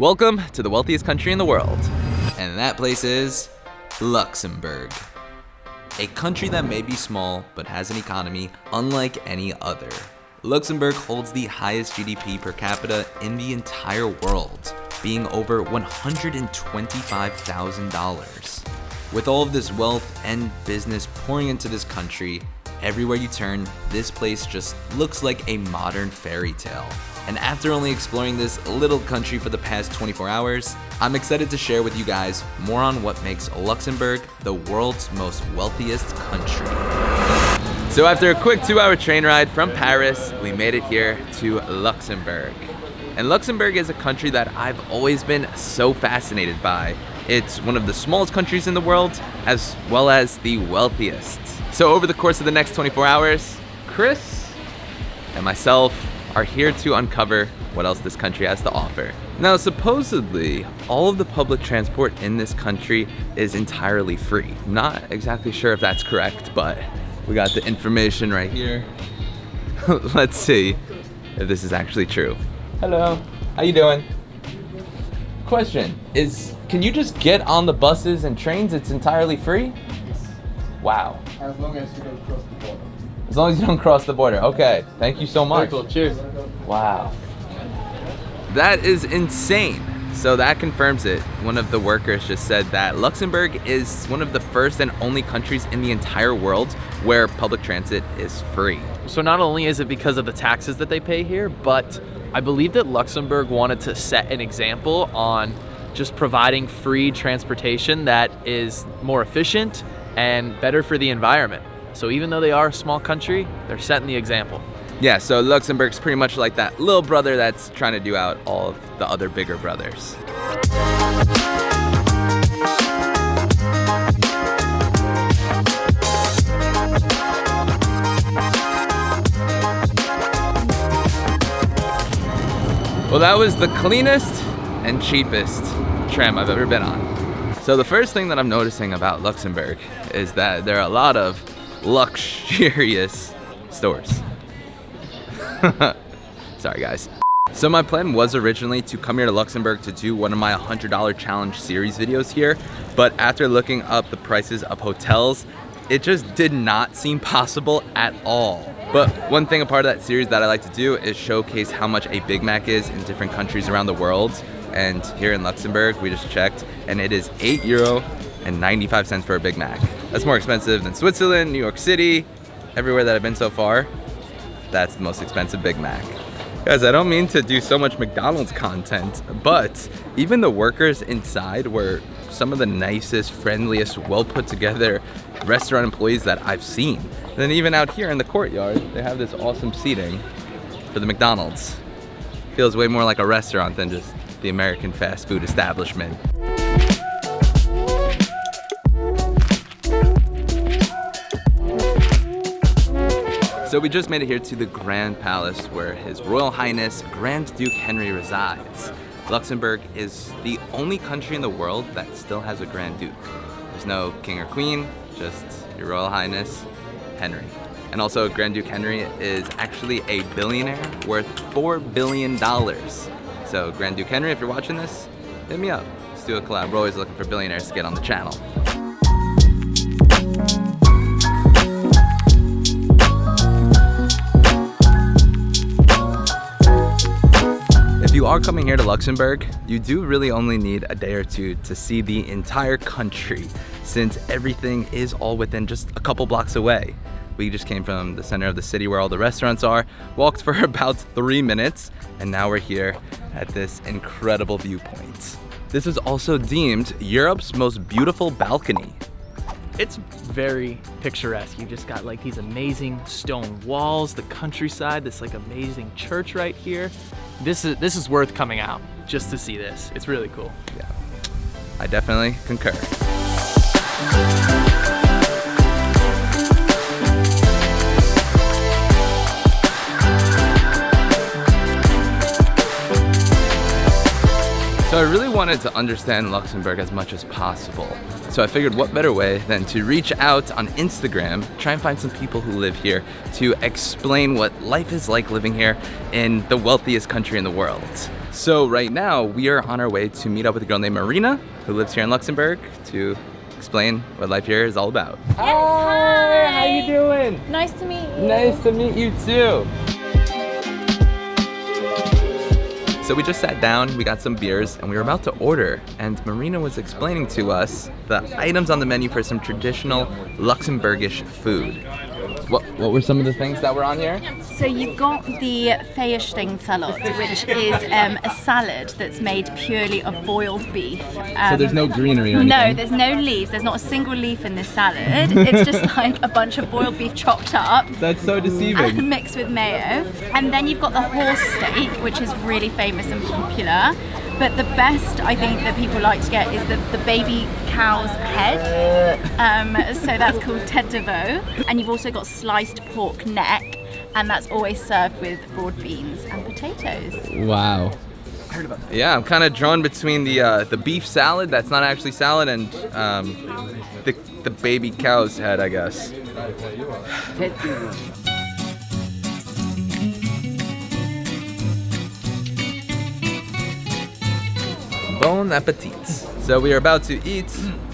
Welcome to the wealthiest country in the world. And that place is Luxembourg. A country that may be small, but has an economy unlike any other. Luxembourg holds the highest GDP per capita in the entire world, being over $125,000. With all of this wealth and business pouring into this country, everywhere you turn, this place just looks like a modern fairy tale. And after only exploring this little country for the past 24 hours, I'm excited to share with you guys more on what makes Luxembourg the world's most wealthiest country. So after a quick two hour train ride from Paris, we made it here to Luxembourg. And Luxembourg is a country that I've always been so fascinated by. It's one of the smallest countries in the world, as well as the wealthiest. So over the course of the next 24 hours, Chris and myself are here to uncover what else this country has to offer. Now, supposedly, all of the public transport in this country is entirely free. Not exactly sure if that's correct, but we got the information right here. Let's see if this is actually true. Hello, how you doing? Question, is, can you just get on the buses and trains? It's entirely free? Wow. As long as you don't cross the border. As long as you don't cross the border. Okay, thank you so much. Cool. Cheers. Wow. That is insane. So that confirms it. One of the workers just said that Luxembourg is one of the first and only countries in the entire world where public transit is free. So not only is it because of the taxes that they pay here, but I believe that Luxembourg wanted to set an example on just providing free transportation that is more efficient and better for the environment. So even though they are a small country, they're setting the example. Yeah, so Luxembourg's pretty much like that little brother that's trying to do out all of the other bigger brothers. Well, that was the cleanest and cheapest tram I've ever been on. So the first thing that I'm noticing about Luxembourg is that there are a lot of luxurious stores. Sorry guys. So my plan was originally to come here to Luxembourg to do one of my $100 challenge series videos here, but after looking up the prices of hotels, it just did not seem possible at all. But one thing a part of that series that I like to do is showcase how much a Big Mac is in different countries around the world. And here in Luxembourg, we just checked, and it is 8 euro and 95 cents for a Big Mac. That's more expensive than Switzerland, New York City, everywhere that I've been so far. That's the most expensive Big Mac. Guys, I don't mean to do so much McDonald's content, but even the workers inside were some of the nicest, friendliest, well put together restaurant employees that I've seen. And then even out here in the courtyard, they have this awesome seating for the McDonald's. Feels way more like a restaurant than just the American fast food establishment. So we just made it here to the Grand Palace where His Royal Highness Grand Duke Henry resides. Luxembourg is the only country in the world that still has a Grand Duke. There's no king or queen, just your Royal Highness Henry. And also Grand Duke Henry is actually a billionaire worth $4 billion. So Grand Duke Henry, if you're watching this, hit me up. Let's do a collab. We're always looking for billionaires to get on the channel. If you are coming here to Luxembourg, you do really only need a day or two to see the entire country since everything is all within just a couple blocks away. We just came from the center of the city where all the restaurants are, walked for about three minutes, and now we're here at this incredible viewpoint. This is also deemed Europe's most beautiful balcony. It's very picturesque. You just got like these amazing stone walls, the countryside, this like amazing church right here. This is this is worth coming out just to see this. It's really cool. Yeah, I definitely concur. So I really wanted to understand Luxembourg as much as possible. So I figured what better way than to reach out on Instagram, try and find some people who live here to explain what life is like living here in the wealthiest country in the world. So right now we are on our way to meet up with a girl named Marina who lives here in Luxembourg to explain what life here is all about. Yes, hi. how are you doing? Nice to meet you. Nice to meet you too. So we just sat down, we got some beers, and we were about to order. And Marina was explaining to us the items on the menu for some traditional Luxembourgish food. What, what were some of the things that were on here? So you've got the Feierstein salad, which is um, a salad that's made purely of boiled beef. Um, So there's no greenery or No, there's no leaves. There's not a single leaf in this salad. It's just like a bunch of boiled beef chopped up. That's so And deceiving. mixed with mayo. And then you've got the horse steak, which is really famous and popular. But the best I think that people like to get is the, the baby cow's head. Um, so that's called tête de veau. And you've also got sliced pork neck, and that's always served with broad beans and potatoes. Wow. Yeah, I'm kind of drawn between the uh, the beef salad that's not actually salad and um, the the baby cow's head, I guess. Bon appetit. So we are about to eat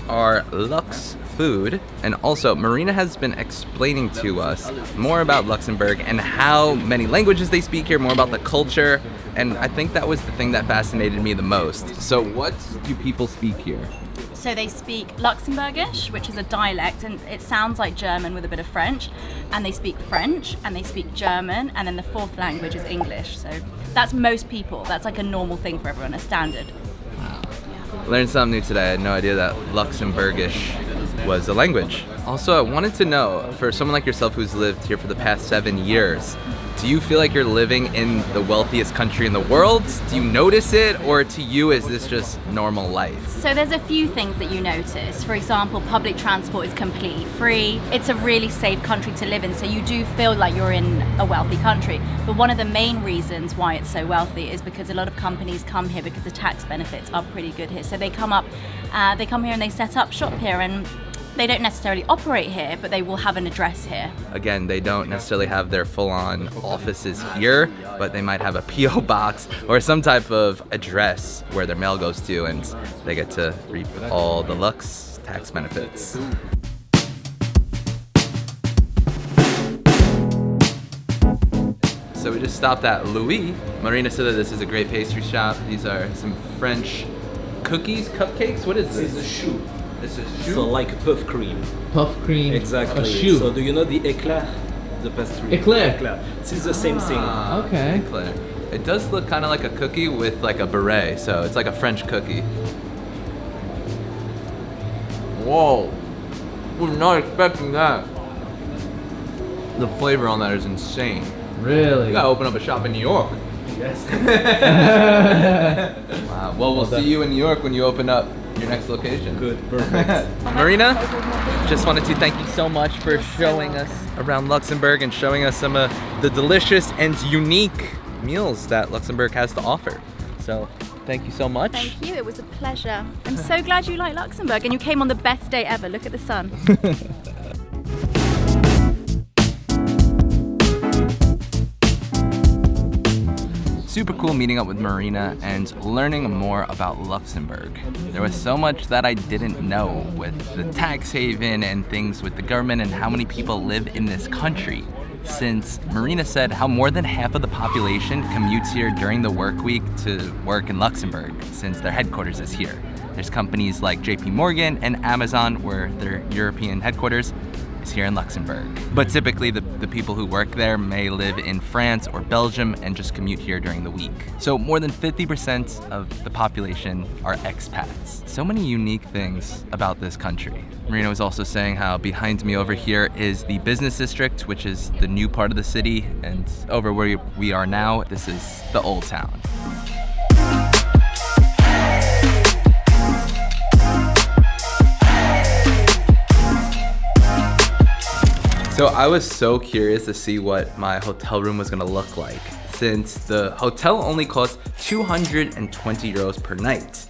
our Lux food, and also Marina has been explaining to us more about Luxembourg and how many languages they speak here, more about the culture, and I think that was the thing that fascinated me the most. So what do people speak here? So they speak Luxembourgish, which is a dialect, and it sounds like German with a bit of French. And they speak French, and they speak German, and then the fourth language is English. So that's most people. That's like a normal thing for everyone, a standard. Learned something new today. I had no idea that Luxembourgish was a language. Also, I wanted to know, for someone like yourself who's lived here for the past seven years, do you feel like you're living in the wealthiest country in the world? Do you notice it, or to you is this just normal life? So there's a few things that you notice. For example, public transport is completely free. It's a really safe country to live in, so you do feel like you're in a wealthy country. But one of the main reasons why it's so wealthy is because a lot of companies come here because the tax benefits are pretty good here. So they come up, uh, they come here and they set up shop here, and they don't necessarily operate here, but they will have an address here. Again, they don't necessarily have their full-on offices here, but they might have a PO box or some type of address where their mail goes to, and they get to reap all the Lux tax benefits. So we just stopped at Louis. Marina said that this is a great pastry shop. These are some French cookies, cupcakes. What is This is a shoe. This is So like puff cream. puff cream. Exactly. A shoe. So do you know the eclair? The pastry. Eclair? Eclair. This is the same thing. Ah, Okay. Eclair. It does look kind of like a cookie with like a beret, so it's like a French cookie. Whoa. We're not expecting that. The flavor on that is insane. Really? You gotta open up a shop in New York. Yes. Wow. Well, we'll see you in New York when you open up your next location. Good. Perfect. Marina, just wanted to thank you so much for showing us around Luxembourg and showing us some of the delicious and unique meals that Luxembourg has to offer. So, thank you so much. Thank you, it was a pleasure. I'm so glad you like Luxembourg and you came on the best day ever. Look at the sun. Super cool meeting up with Marina and learning more about Luxembourg. There was so much that I didn't know with the tax haven and things with the government and how many people live in this country. Since Marina said how more than half of the population commutes here during the work week to work in Luxembourg since their headquarters is here. There's companies like JP Morgan and Amazon where their European headquarters here in Luxembourg. But typically the, the people who work there may live in France or Belgium and just commute here during the week. So more than 50% of the population are expats. So many unique things about this country. Marina was also saying how behind me over here is the business district, which is the new part of the city, and over where we are now, this is the old town. So I was so curious to see what my hotel room was gonna look like since the hotel only costs 220 euros per night.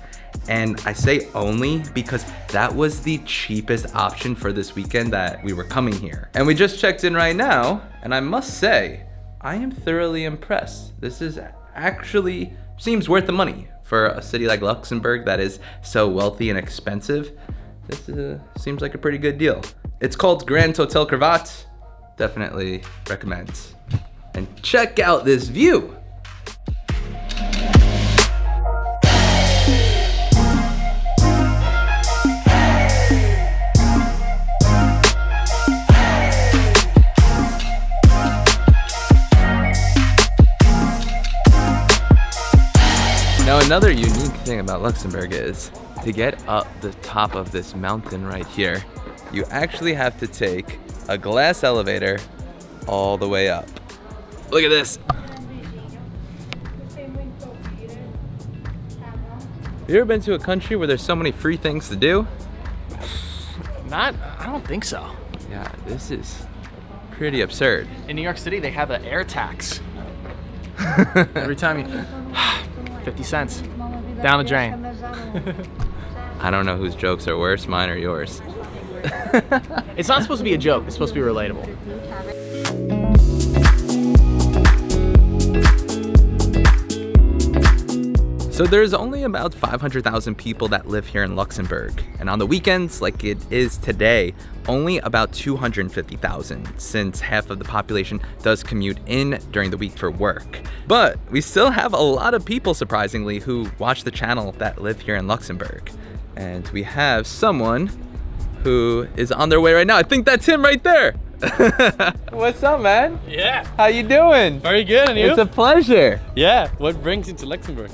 And I say only because that was the cheapest option for this weekend that we were coming here. And we just checked in right now, and I must say, I am thoroughly impressed. This is actually seems worth the money. For a city like Luxembourg that is so wealthy and expensive, this uh, seems like a pretty good deal. It's called Grand Hotel Cravat. Definitely recommend. And check out this view. Now another unique thing about Luxembourg is to get up the top of this mountain right here, you actually have to take a glass elevator all the way up. Look at this. You ever been to a country where there's so many free things to do? Not, I don't think so. Yeah, this is pretty absurd. In New York City, they have an air tax. Every time you, 50 cents, down the drain. I don't know whose jokes are worse, mine or yours. It's not supposed to be a joke, it's supposed to be relatable. So there's only about 500,000 people that live here in Luxembourg. And on the weekends, like it is today, only about 250,000 since half of the population does commute in during the week for work. But we still have a lot of people, surprisingly, who watch the channel that live here in Luxembourg. And we have someone who is on their way right now. I think that's him right there. What's up, man? Yeah, How you doing? very good. And you? It's a pleasure. yeah. What brings you to Luxembourg?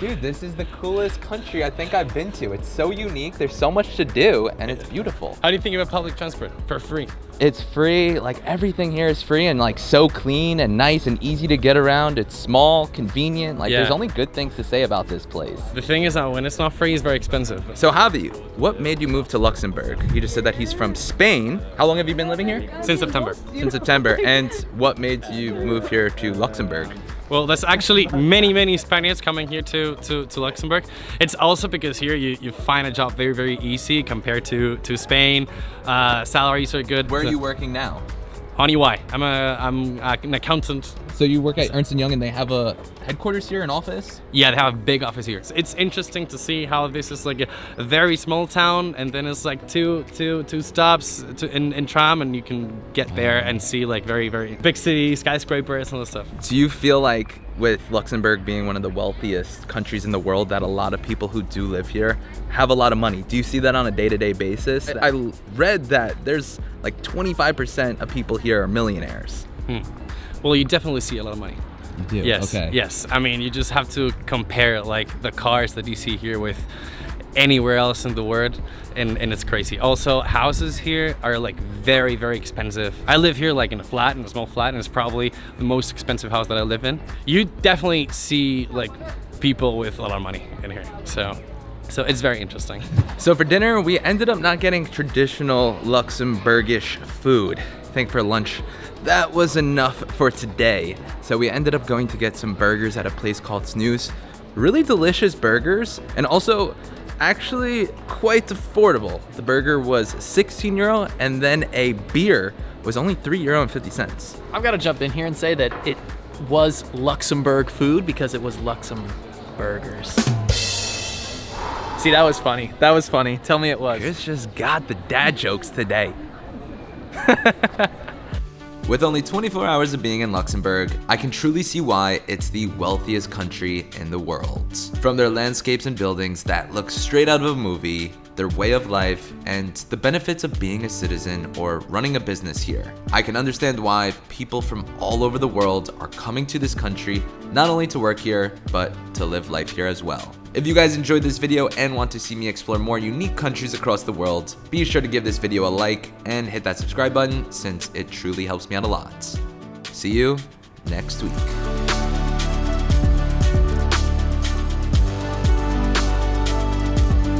Dude, this is the coolest country I think I've been to. It's so unique. There's so much to do, and it's beautiful. How do you think about public transport for free? It's free. Like everything here is free and like so clean and nice and easy to get around. It's small, convenient. Like there's only good things to say about this place. The thing is that when it's not free, it's very expensive. So Javi, what made you move to Luxembourg? He just said that he's from Spain. How long have you been living here? Since September. Since September. And what made you move here to Luxembourg? Well, there's actually many, many Spaniards coming here to, to, to Luxembourg. It's also because here you, you find a job very, very easy compared to, to Spain. Uh, salaries are good. Where are you working now? On EY. I'm, a, I'm uh, an accountant. So you work at Ernst & Young and they have a headquarters here, an office? Yeah, they have a big office here. So it's interesting to see how this is like a, a very small town, and then it's like two, two, two stops to, in, in tram, and you can get there and see like very, very big city skyscrapers and all this stuff. Do you feel like with Luxembourg being one of the wealthiest countries in the world that a lot of people who do live here have a lot of money? Do you see that on a day-to-day basis? I read that there's like 25% of people here are millionaires. Hmm. Well, you definitely see a lot of money. You do? Yes, yes. I mean, you just have to compare like the cars that you see here with anywhere else in the world, and, and it's crazy. Also, houses here are like very, very expensive. I live here like in a flat, in a small flat, and it's probably the most expensive house that I live in. You definitely see like people with a lot of money in here, so so it's very interesting. So for dinner, we ended up not getting traditional Luxembourgish food. I think for lunch, that was enough for today. So we ended up going to get some burgers at a place called Snooze. Really delicious burgers, and also actually quite affordable. The burger was 16 euro, and then a beer was only 3 euro and 50 cents. I've got to jump in here and say that it was Luxembourg food because it was Luxembourg burgers. See, that was funny. That was funny. Tell me it was. Chris just got the dad jokes today. With only 24 hours of being in Luxembourg, I can truly see why it's the wealthiest country in the world. From their landscapes and buildings that look straight out of a movie, their way of life, and the benefits of being a citizen or running a business here. I can understand why people from all over the world are coming to this country not only to work here, but to live life here as well. If you guys enjoyed this video and want to see me explore more unique countries across the world, be sure to give this video a like and hit that subscribe button since it truly helps me out a lot. See you next week.